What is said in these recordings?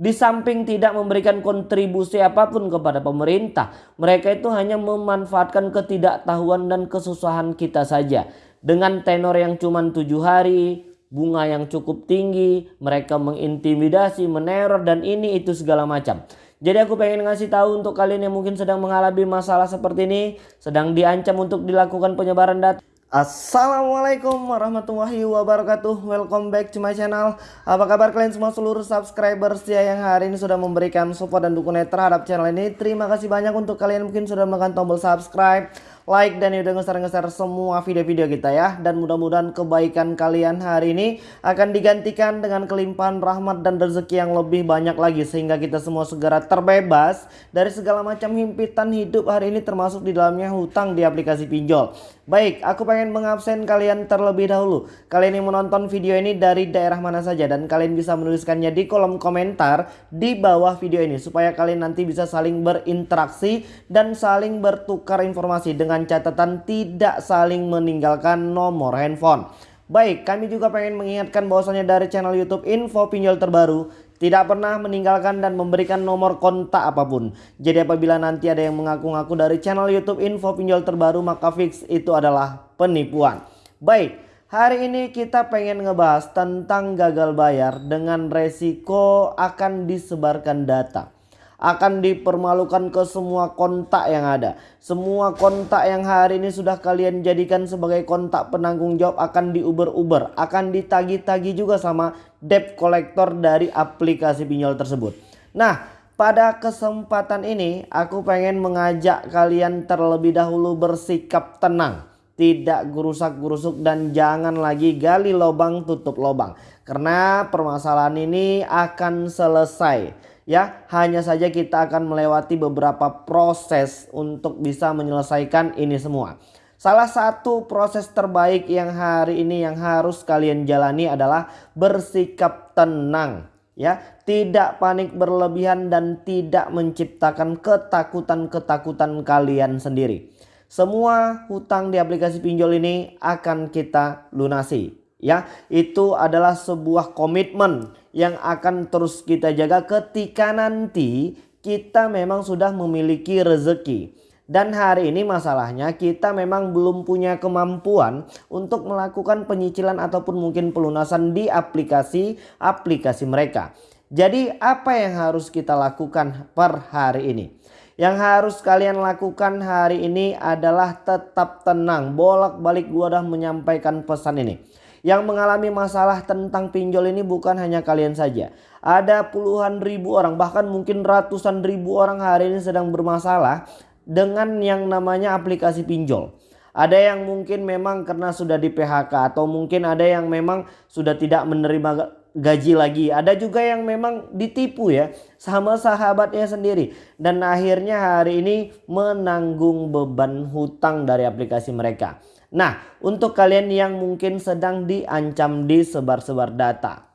Di samping tidak memberikan kontribusi apa pun kepada pemerintah, mereka itu hanya memanfaatkan ketidaktahuan dan kesusahan kita saja. Dengan tenor yang cuma tujuh hari, bunga yang cukup tinggi, mereka mengintimidasi, meneror dan ini itu segala macam. Jadi aku pengen ngasih tahu untuk kalian yang mungkin sedang mengalami masalah seperti ini, sedang diancam untuk dilakukan penyebaran data. Assalamualaikum warahmatullahi wabarakatuh. Welcome back to my channel. Apa kabar kalian semua seluruh subscriber setia yang hari ini sudah memberikan support dan dukungan terhadap channel ini? Terima kasih banyak untuk kalian mungkin sudah menekan tombol subscribe like dan udah ngeser-ngeser semua video-video kita ya. Dan mudah-mudahan kebaikan kalian hari ini akan digantikan dengan kelimpahan rahmat dan rezeki yang lebih banyak lagi. Sehingga kita semua segera terbebas dari segala macam himpitan hidup hari ini termasuk di dalamnya hutang di aplikasi pinjol. Baik, aku pengen mengabsen kalian terlebih dahulu. Kalian yang menonton video ini dari daerah mana saja dan kalian bisa menuliskannya di kolom komentar di bawah video ini supaya kalian nanti bisa saling berinteraksi dan saling bertukar informasi dengan dengan catatan tidak saling meninggalkan nomor handphone. Baik, kami juga pengen mengingatkan bahwasanya dari channel YouTube Info Pinjol Terbaru tidak pernah meninggalkan dan memberikan nomor kontak apa pun. Jadi apabila nanti ada yang mengaku-ngaku dari channel YouTube Info Pinjol Terbaru maka fix itu adalah penipuan. Baik, hari ini kita pengen ngebahas tentang gagal bayar dengan resiko akan disebarkan data akan dipermalukan ke semua kontak yang ada. Semua kontak yang hari ini sudah kalian jadikan sebagai kontak penanggung jawab akan diuber-uber, akan ditagi-tagi juga sama debt collector dari aplikasi pinjol tersebut. Nah, pada kesempatan ini aku pengen mengajak kalian terlebih dahulu bersikap tenang tidak gerusak-gerusuk dan jangan lagi gali lubang tutup lubang karena permasalahan ini akan selesai ya hanya saja kita akan melewati beberapa proses untuk bisa menyelesaikan ini semua. Salah satu proses terbaik yang hari ini yang harus kalian jalani adalah bersikap tenang ya, tidak panik berlebihan dan tidak menciptakan ketakutan-ketakutan kalian sendiri. Semua hutang di aplikasi pinjol ini akan kita lunasi ya. Itu adalah sebuah komitmen yang akan terus kita jaga ketika nanti kita memang sudah memiliki rezeki. Dan hari ini masalahnya kita memang belum punya kemampuan untuk melakukan penyicilan ataupun mungkin pelunasan di aplikasi-aplikasi mereka. Jadi apa yang harus kita lakukan per hari ini? Yang harus kalian lakukan hari ini adalah tetap tenang. Bolak-balik gua udah menyampaikan pesan ini. Yang mengalami masalah tentang pinjol ini bukan hanya kalian saja. Ada puluhan ribu orang bahkan mungkin ratusan ribu orang hari ini sedang bermasalah dengan yang namanya aplikasi pinjol. Ada yang mungkin memang karena sudah di PHK atau mungkin ada yang memang sudah tidak menerima gaji lagi. Ada juga yang memang ditipu ya sama sahabatnya sendiri. Dan akhirnya hari ini menanggung beban hutang dari aplikasi mereka. Nah, untuk kalian yang mungkin sedang diancam disebar-sebar data.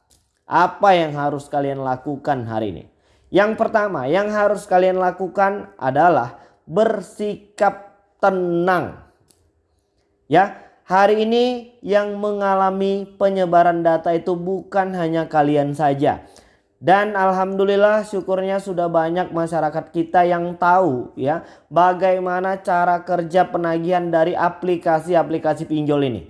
Apa yang harus kalian lakukan hari ini? Yang pertama yang harus kalian lakukan adalah bersikap tenang. Ya, hari ini yang mengalami penyebaran data itu bukan hanya kalian saja. Dan alhamdulillah syukurnya sudah banyak masyarakat kita yang tahu ya bagaimana cara kerja penagihan dari aplikasi-aplikasi pinjol ini.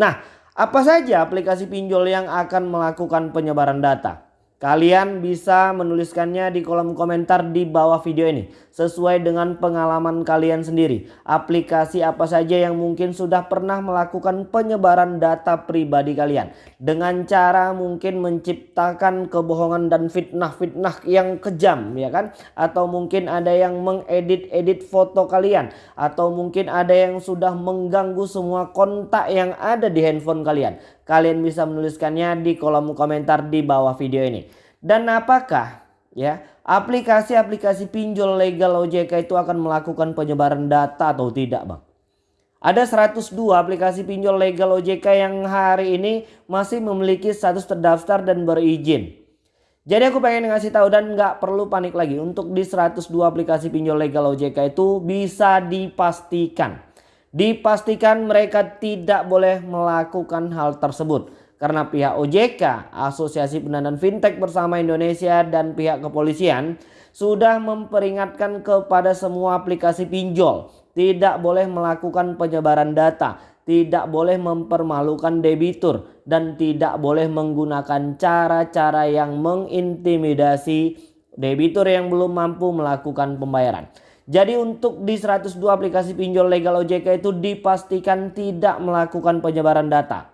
Nah, apa saja aplikasi pinjol yang akan melakukan penyebaran data? Kalian bisa menuliskannya di kolom komentar di bawah video ini. Sesuai dengan pengalaman kalian sendiri. Aplikasi apa saja yang mungkin sudah pernah melakukan penyebaran data pribadi kalian. Dengan cara mungkin menciptakan kebohongan dan fitnah-fitnah yang kejam ya kan. Atau mungkin ada yang mengedit-edit foto kalian. Atau mungkin ada yang sudah mengganggu semua kontak yang ada di handphone kalian. Kalian bisa menuliskannya di kolom komentar di bawah video ini. Dan apakah ya aplikasi-aplikasi pinjol legal OJK itu akan melakukan penyebaran data atau tidak bang? Ada 102 aplikasi pinjol legal OJK yang hari ini masih memiliki status terdaftar dan berizin. Jadi aku pengen ngasih tahu dan nggak perlu panik lagi untuk di 102 aplikasi pinjol legal OJK itu bisa dipastikan Dipastikan mereka tidak boleh melakukan hal tersebut. Karena pihak OJK, Asosiasi Pendanaan Fintech Bersama Indonesia dan pihak kepolisian sudah memperingatkan kepada semua aplikasi pinjol tidak boleh melakukan penyebaran data, tidak boleh mempermalukan debitur dan tidak boleh menggunakan cara-cara yang mengintimidasi debitur yang belum mampu melakukan pembayaran. Jadi untuk di 102 aplikasi pinjol legal OJK itu dipastikan tidak melakukan penyebaran data.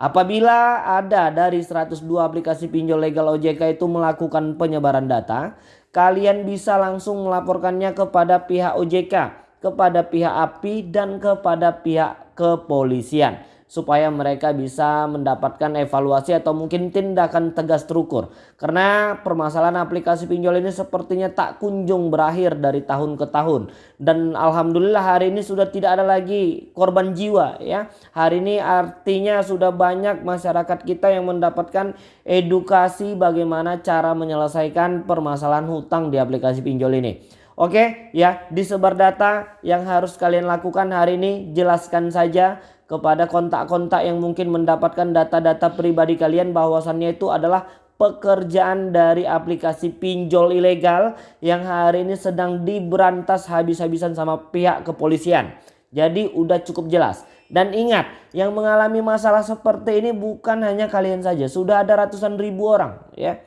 Apabila ada dari 102 aplikasi pinjol legal OJK itu melakukan penyebaran data, kalian bisa langsung melaporkannya kepada pihak OJK, kepada pihak API dan kepada pihak kepolisian supaya mereka bisa mendapatkan evaluasi atau mungkin tindakan tegas terukur. Karena permasalahan aplikasi pinjol ini sepertinya tak kunjung berakhir dari tahun ke tahun. Dan alhamdulillah hari ini sudah tidak ada lagi korban jiwa ya. Hari ini artinya sudah banyak masyarakat kita yang mendapatkan edukasi bagaimana cara menyelesaikan permasalahan hutang di aplikasi pinjol ini. Oke ya disebar data yang harus kalian lakukan hari ini jelaskan saja kepada kontak-kontak yang mungkin mendapatkan data-data pribadi kalian bahwasannya itu adalah pekerjaan dari aplikasi pinjol ilegal yang hari ini sedang diberantas habis-habisan sama pihak kepolisian. Jadi udah cukup jelas. Dan ingat, yang mengalami masalah seperti ini bukan hanya kalian saja, sudah ada ratusan ribu orang ya.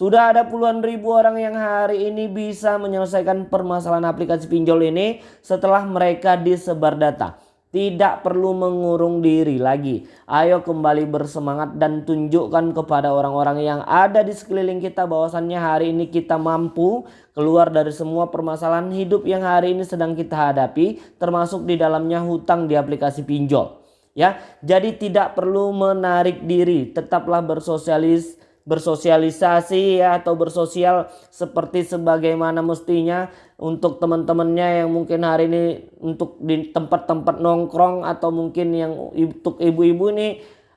Sudah ada puluhan ribu orang yang hari ini bisa menyelesaikan permasalahan aplikasi pinjol ini setelah mereka disebar data. Tidak perlu mengurung diri lagi. Ayo kembali bersemangat dan tunjukkan kepada orang-orang yang ada di sekeliling kita bahwasannya hari ini kita mampu keluar dari semua permasalahan hidup yang hari ini sedang kita hadapi termasuk di dalamnya hutang di aplikasi pinjol. Ya, jadi tidak perlu menarik diri, tetaplah bersosialis bersosialisasi ya atau bersosial seperti sebagaimana mestinya untuk teman-temannya yang mungkin hari ini untuk di tempat-tempat nongkrong atau mungkin yang untuk ibu-ibu ini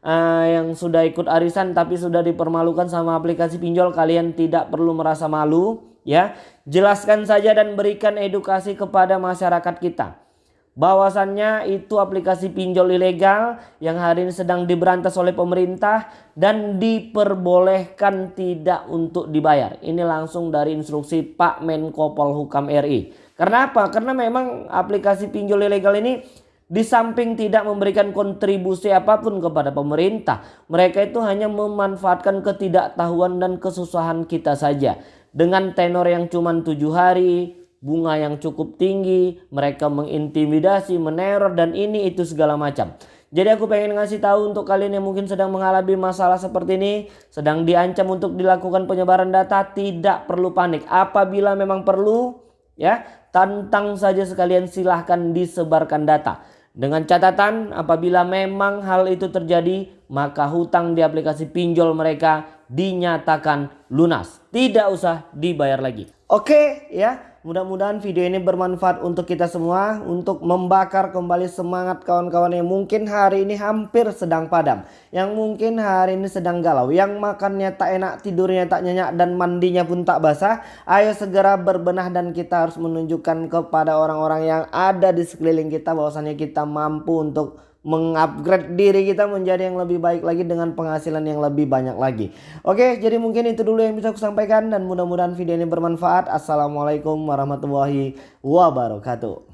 uh, yang sudah ikut arisan tapi sudah dipermalukan sama aplikasi pinjol kalian tidak perlu merasa malu ya. Jelaskan saja dan berikan edukasi kepada masyarakat kita bahwasannya itu aplikasi pinjol ilegal yang hari ini sedang diberantas oleh pemerintah dan diperbolehkan tidak untuk dibayar. Ini langsung dari instruksi Pak Menko Polhukam RI. Karena apa? Karena memang aplikasi pinjol ilegal ini di samping tidak memberikan kontribusi apa pun kepada pemerintah, mereka itu hanya memanfaatkan ketidaktahuan dan kesusahan kita saja. Dengan tenor yang cuma tujuh hari, bunga yang cukup tinggi, mereka mengintimidasi, meneror dan ini itu segala macam. Jadi aku pengen ngasih tahu untuk kalian yang mungkin sedang mengalami masalah seperti ini, sedang diancam untuk dilakukan penyebaran data, tidak perlu panik. Apabila memang perlu, ya, tantang saja sekalian silahkan disebarkan data. Dengan catatan apabila memang hal itu terjadi maka hutang di aplikasi pinjol mereka dinyatakan lunas. Tidak usah dibayar lagi. Oke ya Mudah-mudahan video ini bermanfaat untuk kita semua untuk membakar kembali semangat kawan-kawan yang mungkin hari ini hampir sedang padam. Yang mungkin hari ini sedang galau. Yang makannya tak enak, tidurnya tak nyenyak dan mandinya pun tak basah. Ayo segera berbenah dan kita harus menunjukkan kepada orang-orang yang ada di sekeliling kita bahwasannya kita mampu untuk mengupgrade diri kita menjadi yang lebih baik lagi dengan penghasilan yang lebih banyak lagi. Oke, jadi mungkin itu dulu yang bisa aku sampaikan dan mudah-mudahan video ini bermanfaat. Assalamualaikum warahmatullahi wabarakatuh.